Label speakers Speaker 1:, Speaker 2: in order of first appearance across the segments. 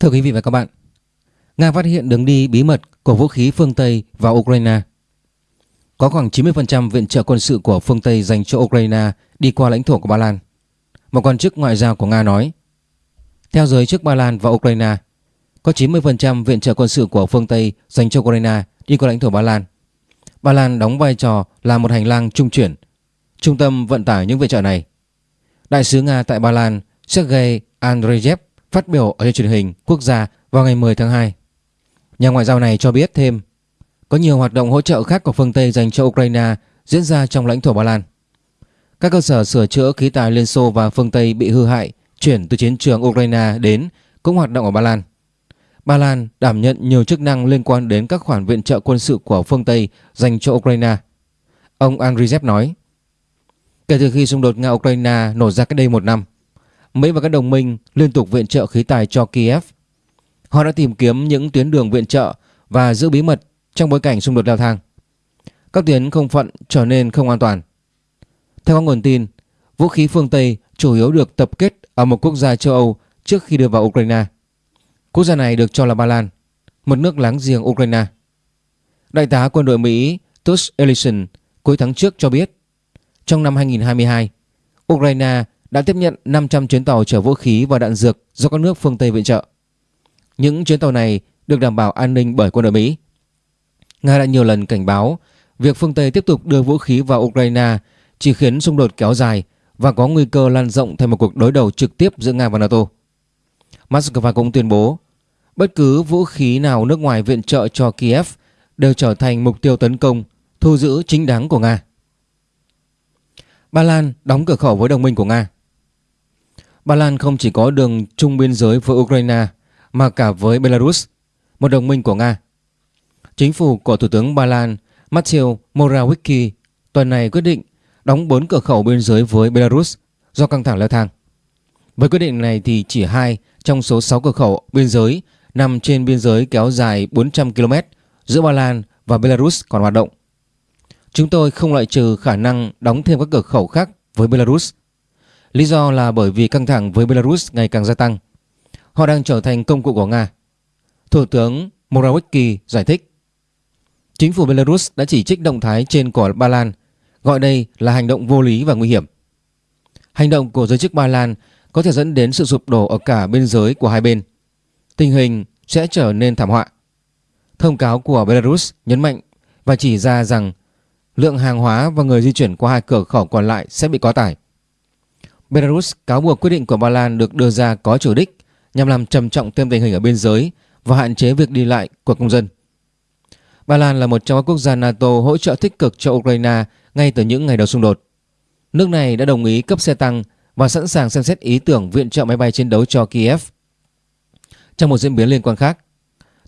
Speaker 1: Thưa quý vị và các bạn, Nga phát hiện đường đi bí mật của vũ khí phương Tây vào Ukraine. Có khoảng 90% viện trợ quân sự của phương Tây dành cho Ukraine đi qua lãnh thổ của Ba Lan. Một quan chức ngoại giao của Nga nói, theo giới chức Ba Lan và Ukraine, có 90% viện trợ quân sự của phương Tây dành cho Ukraine đi qua lãnh thổ Ba Lan. Ba Lan đóng vai trò là một hành lang trung chuyển, trung tâm vận tải những viện trợ này. Đại sứ Nga tại Ba Lan Sergei Andreyev phát biểu ở trên truyền hình quốc gia vào ngày 10 tháng 2. Nhà ngoại giao này cho biết thêm có nhiều hoạt động hỗ trợ khác của phương Tây dành cho Ukraine diễn ra trong lãnh thổ Ba Lan. Các cơ sở sửa chữa khí tài Liên Xô và phương Tây bị hư hại chuyển từ chiến trường Ukraine đến cũng hoạt động ở Ba Lan. Ba Lan đảm nhận nhiều chức năng liên quan đến các khoản viện trợ quân sự của phương Tây dành cho Ukraine. Ông Andriy nói, kể từ khi xung đột Nga-Ukraine nổ ra cách đây một năm, Mỹ và các đồng minh liên tục viện trợ khí tài cho Kiev. Họ đã tìm kiếm những tuyến đường viện trợ và giữ bí mật trong bối cảnh xung đột leo thang. Các tuyến không phận trở nên không an toàn. Theo các nguồn tin, vũ khí phương Tây chủ yếu được tập kết ở một quốc gia châu Âu trước khi đưa vào Ukraine. Quốc gia này được cho là Ba Lan, một nước láng giềng Ukraine. Đại tá quân đội Mỹ Tush Ellison cuối tháng trước cho biết, trong năm 2022, Ukraine đã tiếp nhận 500 chuyến tàu chở vũ khí và đạn dược do các nước phương Tây viện trợ. Những chuyến tàu này được đảm bảo an ninh bởi quân đội Mỹ. Nga đã nhiều lần cảnh báo việc phương Tây tiếp tục đưa vũ khí vào Ukraine chỉ khiến xung đột kéo dài và có nguy cơ lan rộng thành một cuộc đối đầu trực tiếp giữa Nga và NATO. Moscow cũng tuyên bố bất cứ vũ khí nào nước ngoài viện trợ cho Kiev đều trở thành mục tiêu tấn công, thu giữ chính đáng của Nga. Ba Lan đóng cửa khẩu với đồng minh của Nga. Ba Lan không chỉ có đường chung biên giới với Ukraine mà cả với Belarus, một đồng minh của Nga. Chính phủ của Thủ tướng Ba Lan Mateusz Morawiecki tuần này quyết định đóng 4 cửa khẩu biên giới với Belarus do căng thẳng leo thang. Với quyết định này thì chỉ hai trong số 6 cửa khẩu biên giới nằm trên biên giới kéo dài 400 km giữa Ba Lan và Belarus còn hoạt động. Chúng tôi không loại trừ khả năng đóng thêm các cửa khẩu khác với Belarus. Lý do là bởi vì căng thẳng với Belarus ngày càng gia tăng. Họ đang trở thành công cụ của Nga. Thủ tướng Morawiecki giải thích. Chính phủ Belarus đã chỉ trích động thái trên của Ba Lan, gọi đây là hành động vô lý và nguy hiểm. Hành động của giới chức Ba Lan có thể dẫn đến sự sụp đổ ở cả biên giới của hai bên. Tình hình sẽ trở nên thảm họa. Thông cáo của Belarus nhấn mạnh và chỉ ra rằng lượng hàng hóa và người di chuyển qua hai cửa khẩu còn lại sẽ bị quá tải. Belarus cáo buộc quyết định của Ba Lan được đưa ra có chủ đích nhằm làm trầm trọng thêm tình hình ở biên giới và hạn chế việc đi lại của công dân. Ba Lan là một trong các quốc gia NATO hỗ trợ tích cực cho Ukraine ngay từ những ngày đầu xung đột. Nước này đã đồng ý cấp xe tăng và sẵn sàng xem xét ý tưởng viện trợ máy bay chiến đấu cho Kiev. Trong một diễn biến liên quan khác,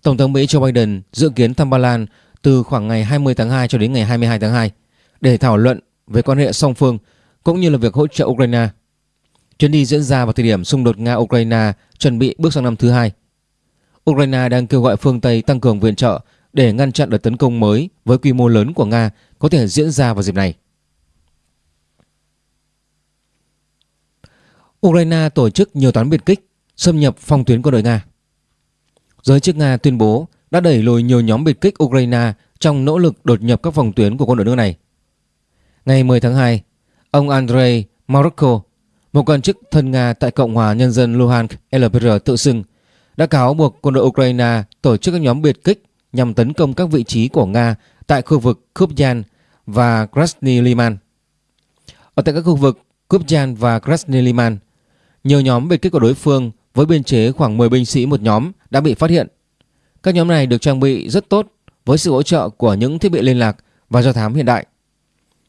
Speaker 1: Tổng thống Mỹ Joe Biden dự kiến thăm Ba Lan từ khoảng ngày 20 tháng 2 cho đến ngày 22 tháng 2 để thảo luận về quan hệ song phương cũng như là việc hỗ trợ Ukraine. Chuyến đi diễn ra vào thời điểm xung đột Nga-Ukraine chuẩn bị bước sang năm thứ hai. Ukraine đang kêu gọi phương Tây tăng cường viện trợ để ngăn chặn đợt tấn công mới với quy mô lớn của Nga có thể diễn ra vào dịp này. Ukraine tổ chức nhiều toán biệt kích xâm nhập phòng tuyến quân đội Nga. Giới chức Nga tuyên bố đã đẩy lùi nhiều nhóm biệt kích Ukraine trong nỗ lực đột nhập các phòng tuyến của quân đội nước này. Ngày 10 tháng 2, ông Andrei Marokko, một quan chức thân Nga tại Cộng hòa Nhân dân Luhansk LPR tự xưng, đã cáo buộc quân đội Ukraine tổ chức các nhóm biệt kích nhằm tấn công các vị trí của Nga tại khu vực Kupyan và Krasny Liman. Ở tại các khu vực Kupyan và Krasny Liman, nhiều nhóm biệt kích của đối phương với biên chế khoảng 10 binh sĩ một nhóm đã bị phát hiện. Các nhóm này được trang bị rất tốt với sự hỗ trợ của những thiết bị liên lạc và do thám hiện đại.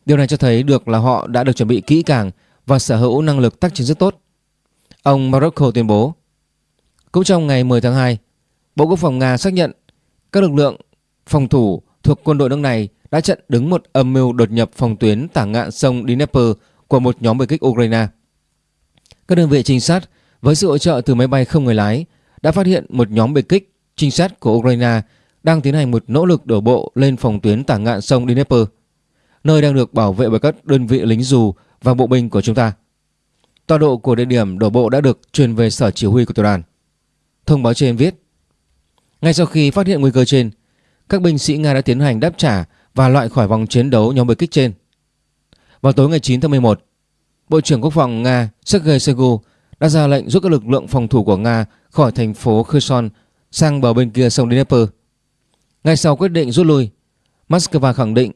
Speaker 1: Điều này cho thấy được là họ đã được chuẩn bị kỹ càng và sở hữu năng lực tác chiến rất tốt. Ông Morocco tuyên bố. Cũng trong ngày 10 tháng 2, Bộ Quốc phòng Nga xác nhận các lực lượng phòng thủ thuộc quân đội nước này đã chặn đứng một âm mưu đột nhập phòng tuyến tả ngạn sông Dnieper của một nhóm biệt kích Ukraine. Các đơn vị trinh sát với sự hỗ trợ từ máy bay không người lái đã phát hiện một nhóm biệt kích trinh sát của Ukraine đang tiến hành một nỗ lực đổ bộ lên phòng tuyến tả ngạn sông Dnieper, nơi đang được bảo vệ bởi các đơn vị lính dù và bộ binh của chúng ta. Tọa độ của địa điểm đổ bộ đã được truyền về sở chỉ huy của tiểu đoàn. Thông báo trên viết Ngay sau khi phát hiện nguy cơ trên Các binh sĩ Nga đã tiến hành đáp trả Và loại khỏi vòng chiến đấu nhóm biệt kích trên Vào tối ngày 9 tháng 11 Bộ trưởng Quốc phòng Nga Sergei Shoigu đã ra lệnh rút các lực lượng phòng thủ của Nga khỏi thành phố Kherson sang bờ bên kia sông Dnieper. Ngay sau quyết định rút lui, Moscow khẳng định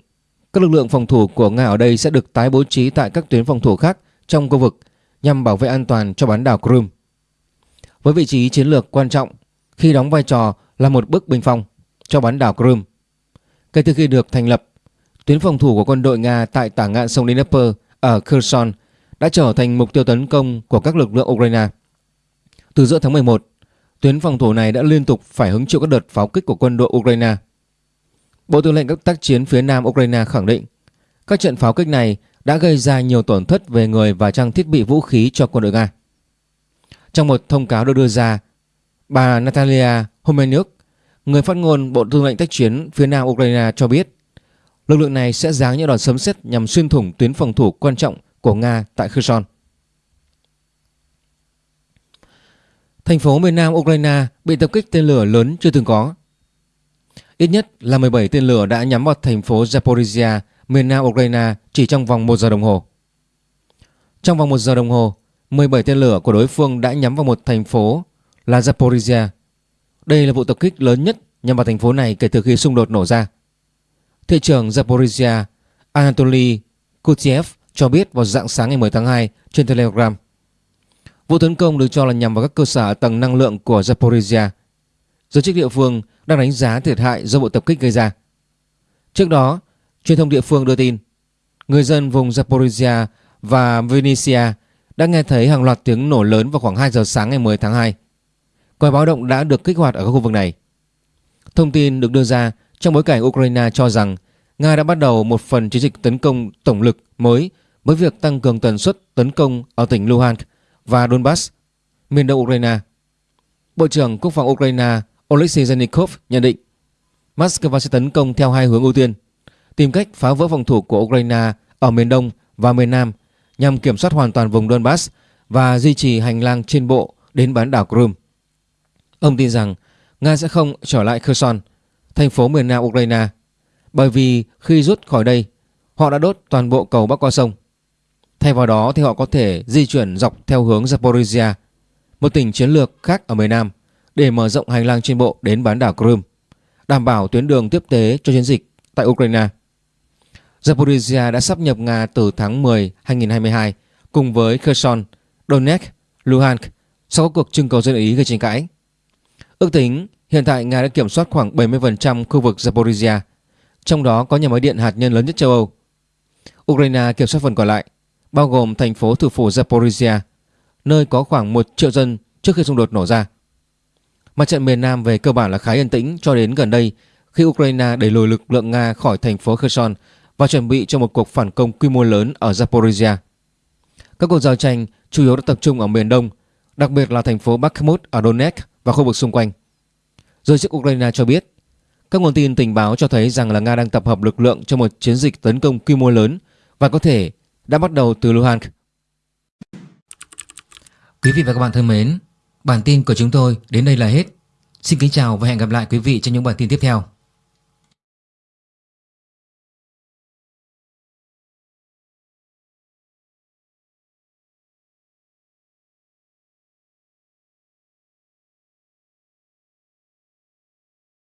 Speaker 1: các lực lượng phòng thủ của Nga ở đây sẽ được tái bố trí tại các tuyến phòng thủ khác trong khu vực nhằm bảo vệ an toàn cho bán đảo Crimea. Với vị trí chiến lược quan trọng khi đóng vai trò là một bức bình phong cho bán đảo Crimea. Kể từ khi được thành lập, tuyến phòng thủ của quân đội Nga tại tả ngạn sông Dnieper ở Kherson đã trở thành mục tiêu tấn công của các lực lượng Ukraine. Từ giữa tháng 11, tuyến phòng thủ này đã liên tục phải hứng chịu các đợt pháo kích của quân đội Ukraine. Bộ Tư lệnh các tác chiến phía Nam Ukraine khẳng định các trận pháo kích này đã gây ra nhiều tổn thất về người và trang thiết bị vũ khí cho quân đội Nga. Trong một thông cáo được đưa ra, bà Natalia Homenyuk, người phát ngôn Bộ Tư lệnh tác chiến phía Nam Ukraine cho biết lực lượng này sẽ giáng những đòn sấm sét nhằm xuyên thủng tuyến phòng thủ quan trọng của Nga tại Kherson. Thành phố miền Nam Ukraine bị tập kích tên lửa lớn chưa từng có. Ít nhất là 17 tên lửa đã nhắm vào thành phố Zaporizhia, miền Nam Ukraine chỉ trong vòng 1 giờ đồng hồ. Trong vòng 1 giờ đồng hồ, 17 tên lửa của đối phương đã nhắm vào một thành phố là Zaporizhia. Đây là vụ tập kích lớn nhất nhằm vào thành phố này kể từ khi xung đột nổ ra. Thị trưởng Zaporizhia Anatoly Kutiev cho biết vào dạng sáng ngày 10 tháng 2 trên Telegram. Vụ tấn công được cho là nhằm vào các cơ sở tầng năng lượng của Zaporizhia. Giới chức địa phương đang đánh giá thiệt hại do vụ tập kích gây ra. Trước đó, truyền thông địa phương đưa tin người dân vùng Zaporizhia và Vinnytsia đã nghe thấy hàng loạt tiếng nổ lớn vào khoảng 2 giờ sáng ngày 10 tháng 2. Còi báo động đã được kích hoạt ở các khu vực này. Thông tin được đưa ra trong bối cảnh Ukraine cho rằng Nga đã bắt đầu một phần chiến dịch tấn công tổng lực mới với việc tăng cường tần suất tấn công ở tỉnh Luhansk và Donbass, miền đông Ukraine. Bộ trưởng Quốc phòng Ukraine Oleksiy Zenikov nhận định Moscow sẽ tấn công theo hai hướng ưu tiên, tìm cách phá vỡ phòng thủ của Ukraine ở miền đông và miền nam nhằm kiểm soát hoàn toàn vùng Donbass và duy trì hành lang trên bộ đến bán đảo Crimea. Ông tin rằng Nga sẽ không trở lại Kherson, thành phố miền nam Ukraine, bởi vì khi rút khỏi đây, họ đã đốt toàn bộ cầu bắc qua sông. Thay vào đó thì họ có thể di chuyển dọc theo hướng Zaporizhia, một tỉnh chiến lược khác ở miền Nam, để mở rộng hành lang trên bộ đến bán đảo Crimea, đảm bảo tuyến đường tiếp tế cho chiến dịch tại Ukraine. Zaporizhia đã sắp nhập Nga từ tháng 10 2022 cùng với Kherson, Donetsk, Luhansk sau các cuộc trưng cầu dân ý gây tranh cãi. Ước tính hiện tại Nga đã kiểm soát khoảng 70% khu vực Zaporizhia, trong đó có nhà máy điện hạt nhân lớn nhất châu Âu. Ukraine kiểm soát phần còn lại bao gồm thành phố thủ phủ Zaporizhia, nơi có khoảng 1 triệu dân trước khi xung đột nổ ra. Mặt trận miền Nam về cơ bản là khá yên tĩnh cho đến gần đây khi Ukraine đẩy lùi lực lượng Nga khỏi thành phố Kherson và chuẩn bị cho một cuộc phản công quy mô lớn ở Zaporizhia. Các cuộc giao tranh chủ yếu đã tập trung ở miền Đông, đặc biệt là thành phố Bakhmut ở Donetsk và khu vực xung quanh. Giới chức Ukraine cho biết, các nguồn tin tình báo cho thấy rằng là Nga đang tập hợp lực lượng cho một chiến dịch tấn công quy mô lớn và có thể đã bắt đầu từ Luhansk. Quý vị và các bạn thân mến, bản tin của chúng tôi đến đây là hết. Xin kính chào và hẹn gặp lại quý vị trong những bản tin tiếp theo.